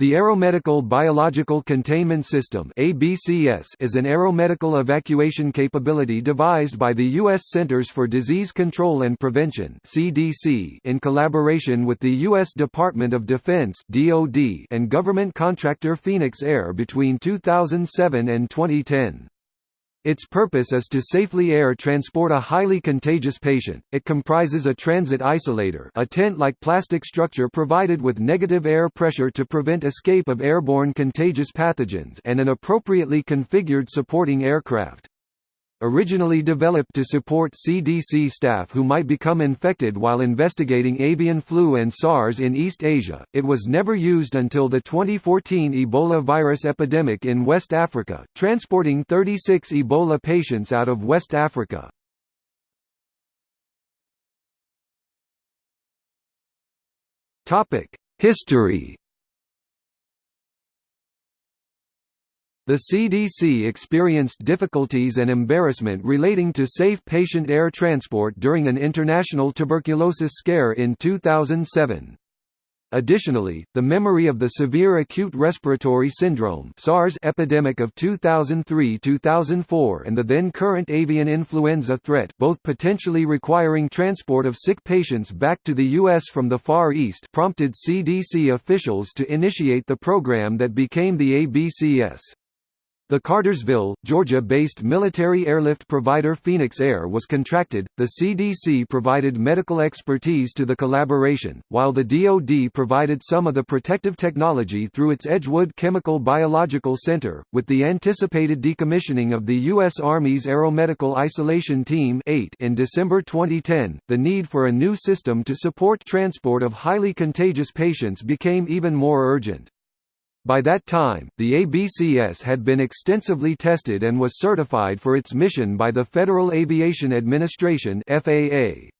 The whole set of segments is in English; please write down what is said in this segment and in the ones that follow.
The Aeromedical Biological Containment System is an aeromedical evacuation capability devised by the U.S. Centers for Disease Control and Prevention in collaboration with the U.S. Department of Defense and government contractor Phoenix Air between 2007 and 2010. Its purpose is to safely air transport a highly contagious patient. It comprises a transit isolator, a tent-like plastic structure provided with negative air pressure to prevent escape of airborne contagious pathogens, and an appropriately configured supporting aircraft. Originally developed to support CDC staff who might become infected while investigating avian flu and SARS in East Asia, it was never used until the 2014 Ebola virus epidemic in West Africa, transporting 36 Ebola patients out of West Africa. History The CDC experienced difficulties and embarrassment relating to safe patient air transport during an international tuberculosis scare in 2007. Additionally, the memory of the severe acute respiratory syndrome SARS epidemic of 2003–2004 and the then current avian influenza threat both potentially requiring transport of sick patients back to the U.S. from the Far East prompted CDC officials to initiate the program that became the ABCS. The Cartersville, Georgia-based military airlift provider Phoenix Air was contracted. The CDC provided medical expertise to the collaboration, while the DoD provided some of the protective technology through its Edgewood Chemical Biological Center, with the anticipated decommissioning of the U.S. Army's Aeromedical Isolation Team 8 in December 2010. The need for a new system to support transport of highly contagious patients became even more urgent. By that time, the ABCS had been extensively tested and was certified for its mission by the Federal Aviation Administration FAA.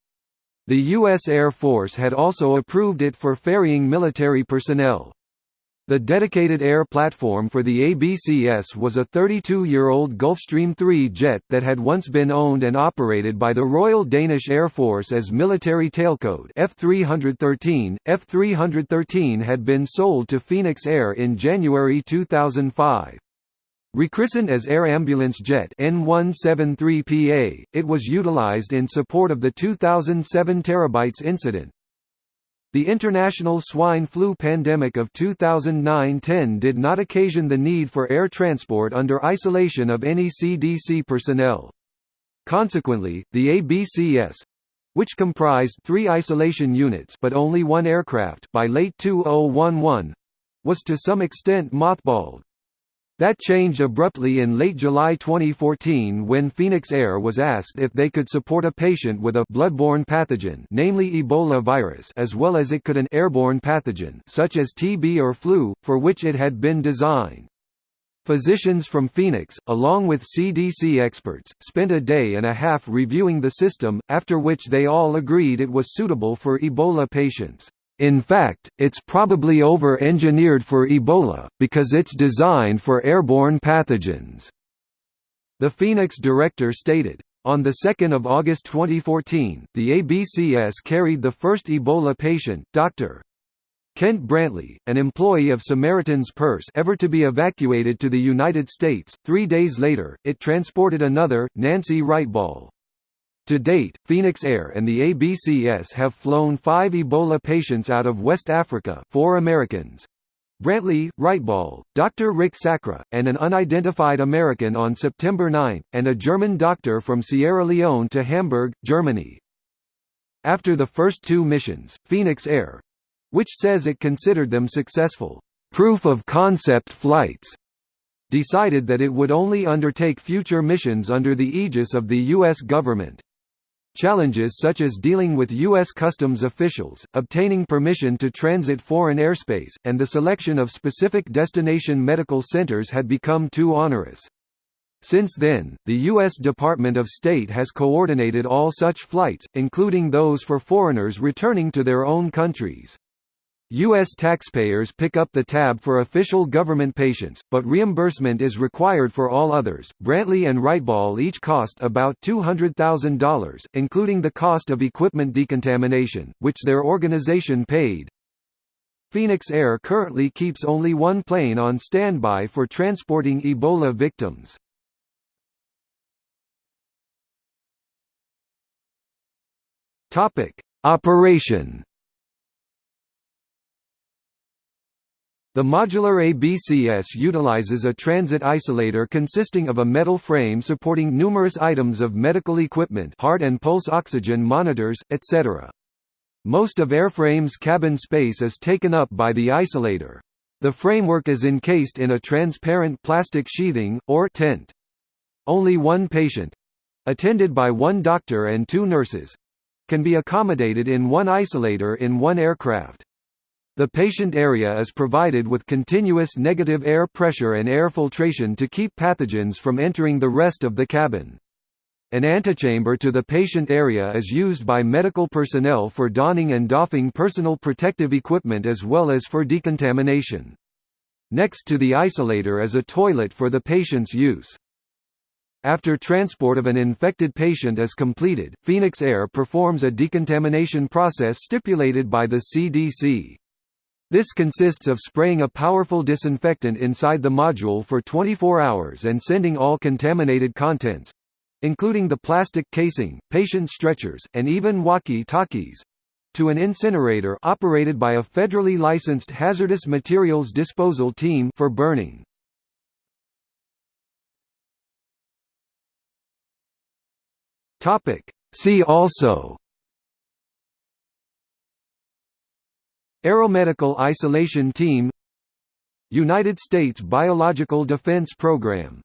The U.S. Air Force had also approved it for ferrying military personnel. The dedicated air platform for the ABCS was a 32-year-old Gulfstream III jet that had once been owned and operated by the Royal Danish Air Force as military tailcode F313. F313 had been sold to Phoenix Air in January 2005. Rechristened as Air Ambulance Jet N173PA, it was utilized in support of the 2007 Terabytes incident, the international swine flu pandemic of 2009–10 did not occasion the need for air transport under isolation of any CDC personnel. Consequently, the ABCS—which comprised three isolation units but only one aircraft by late 2011—was to some extent mothballed. That changed abruptly in late July 2014 when Phoenix Air was asked if they could support a patient with a bloodborne pathogen namely Ebola virus as well as it could an airborne pathogen such as TB or flu, for which it had been designed. Physicians from Phoenix, along with CDC experts, spent a day and a half reviewing the system, after which they all agreed it was suitable for Ebola patients. In fact, it's probably over-engineered for Ebola, because it's designed for airborne pathogens." The Phoenix director stated. On 2 August 2014, the ABCS carried the first Ebola patient, Dr. Kent Brantly, an employee of Samaritan's Purse ever to be evacuated to the United States. Three days later, it transported another, Nancy Writebol. To date, Phoenix Air and the ABCS have flown five Ebola patients out of West Africa four Americans, Brantly, Writebol, Dr. Rick Sacra, and an unidentified American on September 9, and a German doctor from Sierra Leone to Hamburg, Germany. After the first two missions, Phoenix Air—which says it considered them successful, proof-of-concept flights, decided that it would only undertake future missions under the aegis of the U.S. government. Challenges such as dealing with U.S. customs officials, obtaining permission to transit foreign airspace, and the selection of specific destination medical centers had become too onerous. Since then, the U.S. Department of State has coordinated all such flights, including those for foreigners returning to their own countries. U.S. taxpayers pick up the tab for official government patients, but reimbursement is required for all others. Brantly and Writebol each cost about $200,000, including the cost of equipment decontamination, which their organization paid. Phoenix Air currently keeps only one plane on standby for transporting Ebola victims. Operation The modular ABCS utilizes a transit isolator consisting of a metal frame supporting numerous items of medical equipment heart and pulse oxygen monitors, etc. Most of airframe's cabin space is taken up by the isolator. The framework is encased in a transparent plastic sheathing, or tent. Only one patient—attended by one doctor and two nurses—can be accommodated in one isolator in one aircraft. The patient area is provided with continuous negative air pressure and air filtration to keep pathogens from entering the rest of the cabin. An antechamber to the patient area is used by medical personnel for donning and doffing personal protective equipment as well as for decontamination. Next to the isolator is a toilet for the patient's use. After transport of an infected patient is completed, Phoenix Air performs a decontamination process stipulated by the CDC. This consists of spraying a powerful disinfectant inside the module for 24 hours and sending all contaminated contents including the plastic casing, patient stretchers, and even walkie-talkies to an incinerator operated by a federally licensed hazardous materials disposal team for burning. Topic See also Aeromedical Isolation Team United States Biological Defense Program